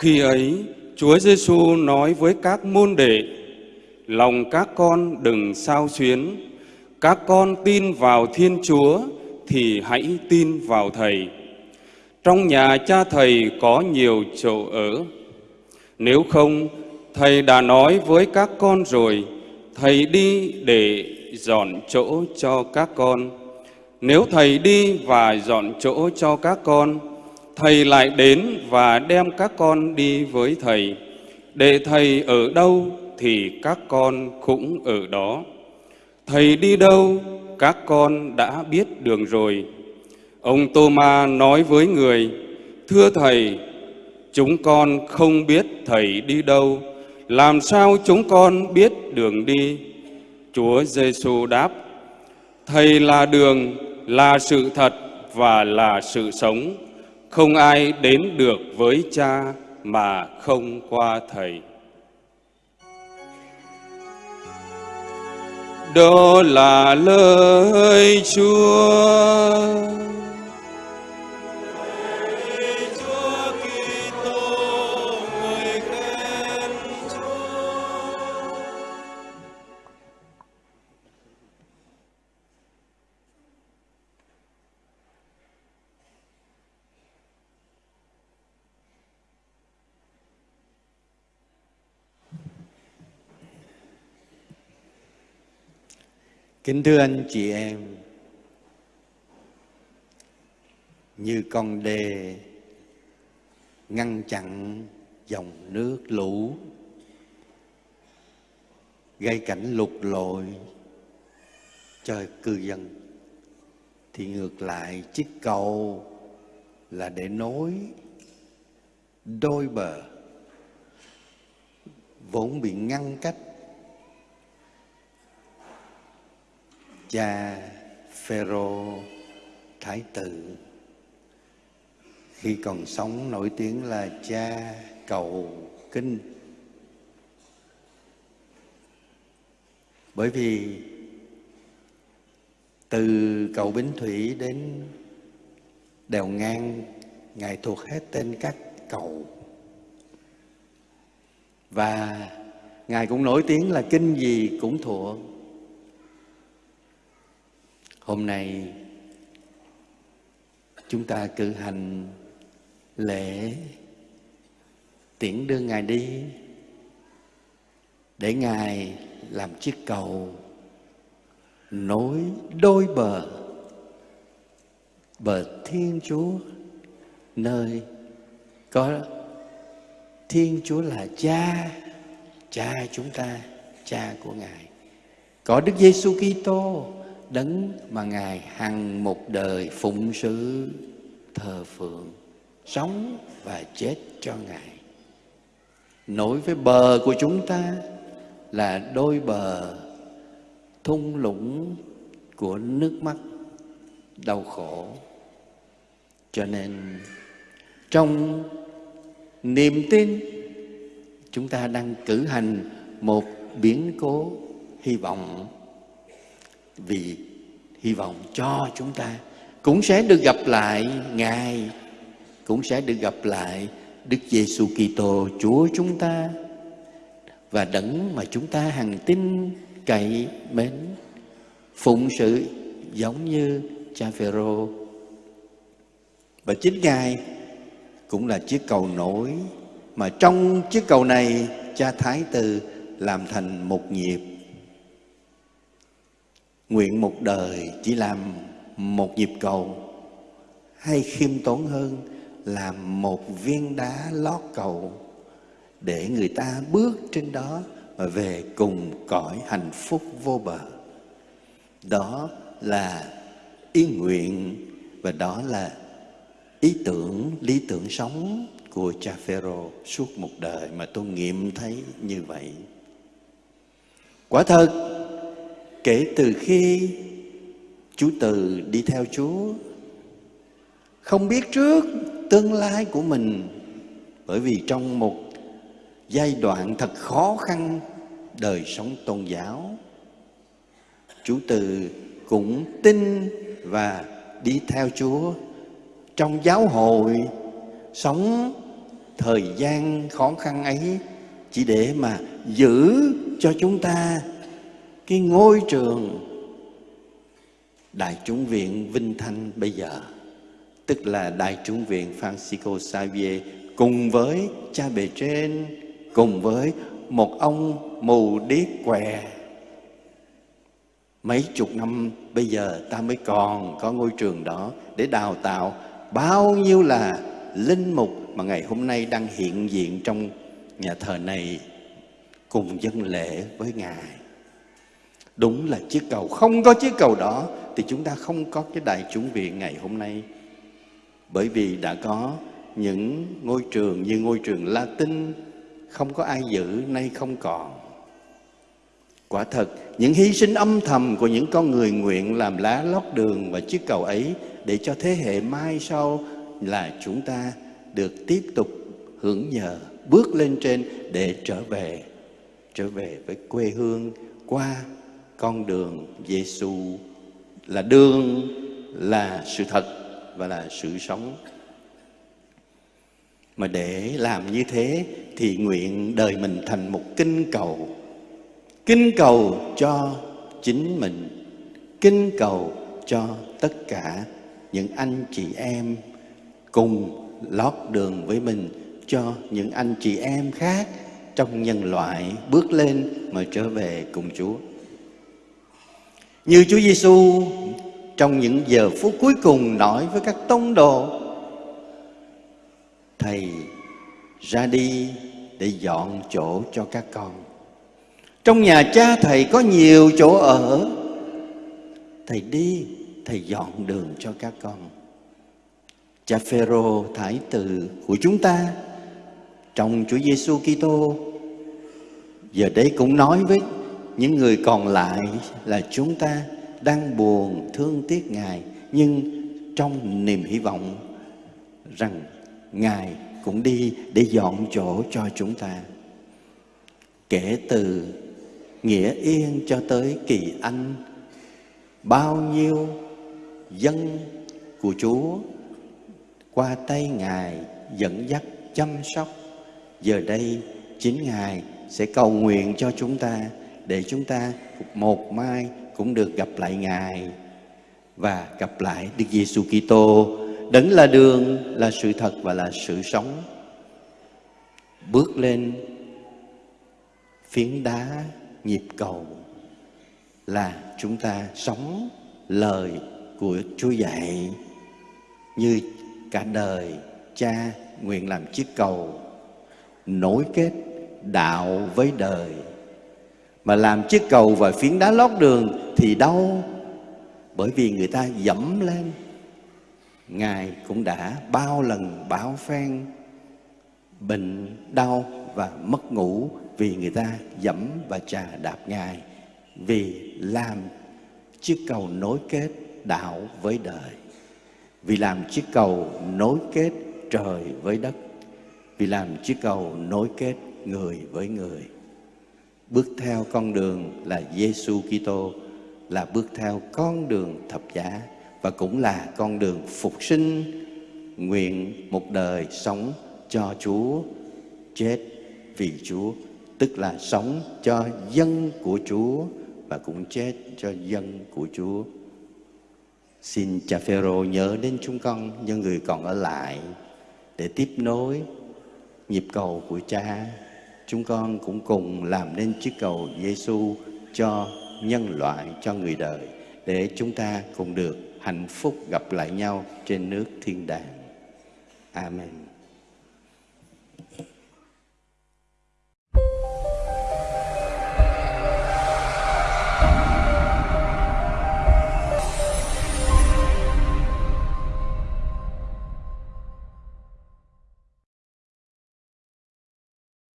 Khi ấy, Chúa Giêsu nói với các môn đệ, lòng các con đừng sao xuyến, các con tin vào Thiên Chúa thì hãy tin vào Thầy. Trong nhà cha Thầy có nhiều chỗ ở. Nếu không, Thầy đã nói với các con rồi, Thầy đi để dọn chỗ cho các con. Nếu Thầy đi và dọn chỗ cho các con, Thầy lại đến và đem các con đi với Thầy. Để Thầy ở đâu thì các con cũng ở đó. Thầy đi đâu, các con đã biết đường rồi. Ông Tô-ma nói với người, Thưa Thầy, chúng con không biết Thầy đi đâu, làm sao chúng con biết đường đi? Chúa Giêsu đáp, Thầy là đường, là sự thật và là sự sống. Không ai đến được với cha mà không qua Thầy. Đó là lời Chúa. Kính thưa anh chị em, như con đê ngăn chặn dòng nước lũ, gây cảnh lụt lội cho cư dân, thì ngược lại chiếc cầu là để nối đôi bờ vốn bị ngăn cách cha Phêrô Thái tử khi còn sống, nổi tiếng là cha cầu kinh. Bởi vì từ cầu Bến Thủy đến đèo ngang, ngài thuộc hết tên các cầu. Và ngài cũng nổi tiếng là kinh gì cũng thuộc. Hôm nay, chúng ta cử hành lễ tiễn đưa Ngài đi để Ngài làm chiếc cầu nối đôi bờ bờ Thiên Chúa, nơi có Thiên Chúa là cha cha chúng ta, cha của Ngài. Có Đức Giêsu Kitô đấng mà ngài hằng một đời phụng sự thờ phượng, sống và chết cho ngài. Nối với bờ của chúng ta là đôi bờ thung lũng của nước mắt, đau khổ. Cho nên trong niềm tin, chúng ta đang cử hành một biến cố hy vọng vì hy vọng cho chúng ta. Cũng sẽ được gặp lại Ngài, cũng sẽ được gặp lại Đức Giêsu Kitô Chúa chúng ta và đấng mà chúng ta hằng tin cậy mến. Phụng sự giống như cha Phêrô. Và chính Ngài cũng là chiếc cầu nối mà trong chiếc cầu này cha Thái Tử làm thành một nhịp Nguyện một đời chỉ làm một nhịp cầu. Hay khiêm tốn hơn làm một viên đá lót cầu. Để người ta bước trên đó và về cùng cõi hạnh phúc vô bờ. Đó là ý nguyện và đó là ý tưởng, lý tưởng sống của cha Phêrô suốt một đời mà tôi nghiệm thấy như vậy. Quả thật Kể từ khi chú Từ đi theo Chúa, Không biết trước tương lai của mình, Bởi vì trong một giai đoạn thật khó khăn đời sống tôn giáo Chú Từ cũng tin và đi theo Chúa. Trong giáo hội sống thời gian khó khăn ấy chỉ để mà giữ cho chúng ta cái ngôi trường Đại chúng viện Vinh Thanh bây giờ tức là Đại chúng viện Francisco Xavier cùng với cha bề trên, cùng với một ông mù điếc què mấy chục năm bây giờ ta mới còn có ngôi trường đó để đào tạo bao nhiêu là linh mục mà ngày hôm nay đang hiện diện trong nhà thờ này cùng dân lễ với Ngài. Đúng là chiếc cầu, không có chiếc cầu đó thì chúng ta không có cái đại chúng viện ngày hôm nay. Bởi vì đã có những ngôi trường như ngôi trường Latin không có ai giữ, nay không còn. Quả thật, những hy sinh âm thầm của những con người nguyện làm lá lót đường và chiếc cầu ấy để cho thế hệ mai sau là chúng ta được tiếp tục hưởng nhờ, bước lên trên để trở về, trở về với quê hương qua con đường Giêsu là đường, là sự thật và là sự sống. Mà để làm như thế thì nguyện đời mình thành một kinh cầu kinh cầu cho chính mình kinh cầu cho tất cả những anh chị em cùng lót đường với mình cho những anh chị em khác trong nhân loại bước lên mà trở về cùng Chúa. Như Chúa Giêsu trong những giờ phút cuối cùng nói với các tông đồ, Thầy ra đi để dọn chỗ cho các con. Trong nhà cha thầy có nhiều chỗ ở. Thầy đi, Thầy dọn đường cho các con. Cha Phêrô thái tử của chúng ta, Trong Chúa Giêsu Kitô, Giờ đây cũng nói với những người còn lại là chúng ta đang buồn, thương tiếc Ngài, Nhưng trong niềm hy vọng rằng Ngài cũng đi để dọn chỗ cho chúng ta. Kể từ Nghĩa Yên cho tới Kỳ Anh, Bao nhiêu dân của Chúa qua tay Ngài dẫn dắt, chăm sóc, Giờ đây chính Ngài sẽ cầu nguyện cho chúng ta để chúng ta một mai cũng được gặp lại Ngài Và gặp lại Đức Giêsu Kitô. Đấng là đường, là sự thật và là sự sống. Bước lên phiến đá nhịp cầu là chúng ta sống lời của Chúa dạy. Như cả đời cha nguyện làm chiếc cầu nối kết đạo với đời mà làm chiếc cầu và phiến đá lót đường thì đau, bởi vì người ta dẫm lên. Ngài cũng đã bao lần báo phen bệnh đau và mất ngủ vì người ta dẫm và trà đạp Ngài. Vì làm chiếc cầu nối kết đạo với đời. Vì làm chiếc cầu nối kết trời với đất. Vì làm chiếc cầu nối kết người với người bước theo con đường là Giêsu Kitô, là bước theo con đường thập giá và cũng là con đường phục sinh nguyện một đời sống cho Chúa, chết vì Chúa, tức là sống cho dân của Chúa và cũng chết cho dân của Chúa. Xin cha Phêrô nhớ đến chúng con, những người còn ở lại, để tiếp nối nhịp cầu của cha. Chúng con cũng cùng làm nên chiếc cầu Giêsu cho nhân loại, cho người đời để chúng ta cùng được hạnh phúc gặp lại nhau trên nước thiên đàng. Amen.